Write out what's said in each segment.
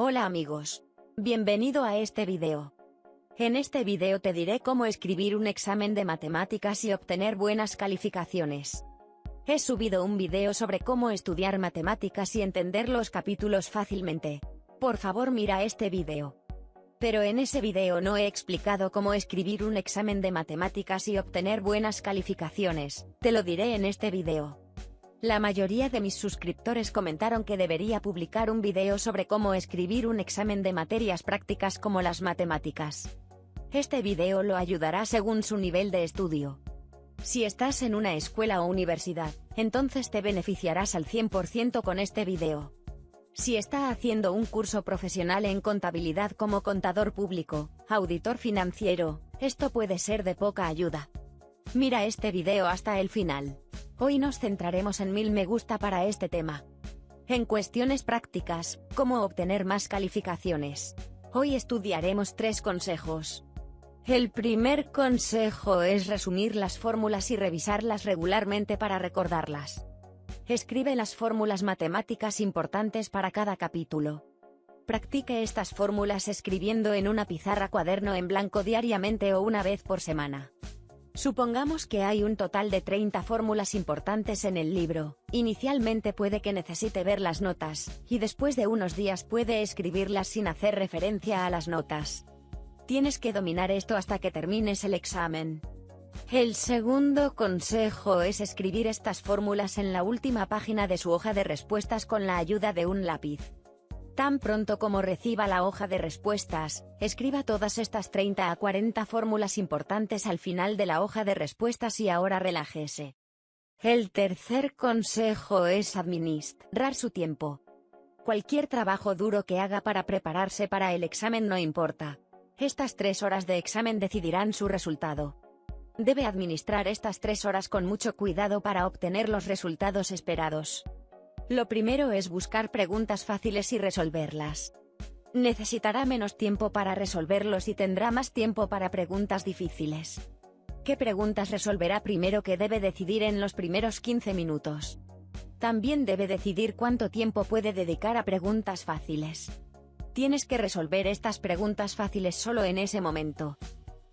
Hola amigos. Bienvenido a este video. En este video te diré cómo escribir un examen de matemáticas y obtener buenas calificaciones. He subido un video sobre cómo estudiar matemáticas y entender los capítulos fácilmente. Por favor mira este video. Pero en ese video no he explicado cómo escribir un examen de matemáticas y obtener buenas calificaciones, te lo diré en este video. La mayoría de mis suscriptores comentaron que debería publicar un video sobre cómo escribir un examen de materias prácticas como las matemáticas. Este video lo ayudará según su nivel de estudio. Si estás en una escuela o universidad, entonces te beneficiarás al 100% con este video. Si está haciendo un curso profesional en contabilidad como contador público, auditor financiero, esto puede ser de poca ayuda. Mira este video hasta el final. Hoy nos centraremos en mil me gusta para este tema. En cuestiones prácticas, cómo obtener más calificaciones. Hoy estudiaremos tres consejos. El primer consejo es resumir las fórmulas y revisarlas regularmente para recordarlas. Escribe las fórmulas matemáticas importantes para cada capítulo. Practique estas fórmulas escribiendo en una pizarra cuaderno en blanco diariamente o una vez por semana. Supongamos que hay un total de 30 fórmulas importantes en el libro, inicialmente puede que necesite ver las notas, y después de unos días puede escribirlas sin hacer referencia a las notas. Tienes que dominar esto hasta que termines el examen. El segundo consejo es escribir estas fórmulas en la última página de su hoja de respuestas con la ayuda de un lápiz. Tan pronto como reciba la hoja de respuestas, escriba todas estas 30 a 40 fórmulas importantes al final de la hoja de respuestas y ahora relájese. El tercer consejo es administrar su tiempo. Cualquier trabajo duro que haga para prepararse para el examen no importa. Estas tres horas de examen decidirán su resultado. Debe administrar estas tres horas con mucho cuidado para obtener los resultados esperados. Lo primero es buscar preguntas fáciles y resolverlas. Necesitará menos tiempo para resolverlos y tendrá más tiempo para preguntas difíciles. ¿Qué preguntas resolverá primero que debe decidir en los primeros 15 minutos? También debe decidir cuánto tiempo puede dedicar a preguntas fáciles. Tienes que resolver estas preguntas fáciles solo en ese momento.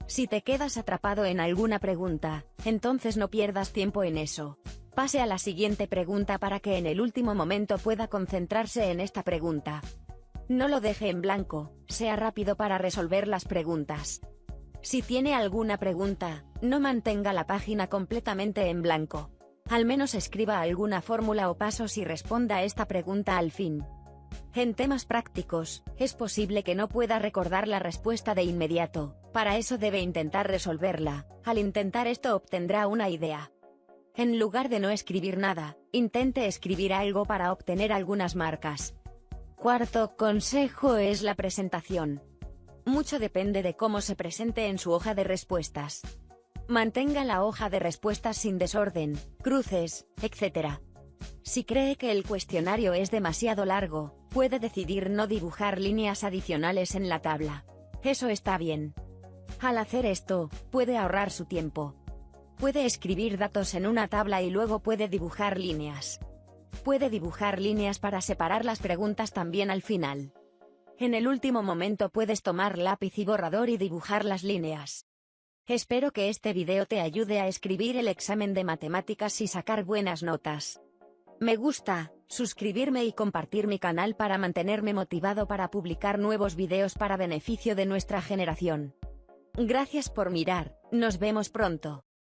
Si te quedas atrapado en alguna pregunta, entonces no pierdas tiempo en eso. Pase a la siguiente pregunta para que en el último momento pueda concentrarse en esta pregunta. No lo deje en blanco, sea rápido para resolver las preguntas. Si tiene alguna pregunta, no mantenga la página completamente en blanco. Al menos escriba alguna fórmula o pasos y responda esta pregunta al fin. En temas prácticos, es posible que no pueda recordar la respuesta de inmediato, para eso debe intentar resolverla, al intentar esto obtendrá una idea. En lugar de no escribir nada, intente escribir algo para obtener algunas marcas. Cuarto consejo es la presentación. Mucho depende de cómo se presente en su hoja de respuestas. Mantenga la hoja de respuestas sin desorden, cruces, etc. Si cree que el cuestionario es demasiado largo, puede decidir no dibujar líneas adicionales en la tabla. Eso está bien. Al hacer esto, puede ahorrar su tiempo. Puede escribir datos en una tabla y luego puede dibujar líneas. Puede dibujar líneas para separar las preguntas también al final. En el último momento puedes tomar lápiz y borrador y dibujar las líneas. Espero que este video te ayude a escribir el examen de matemáticas y sacar buenas notas. Me gusta, suscribirme y compartir mi canal para mantenerme motivado para publicar nuevos videos para beneficio de nuestra generación. Gracias por mirar, nos vemos pronto.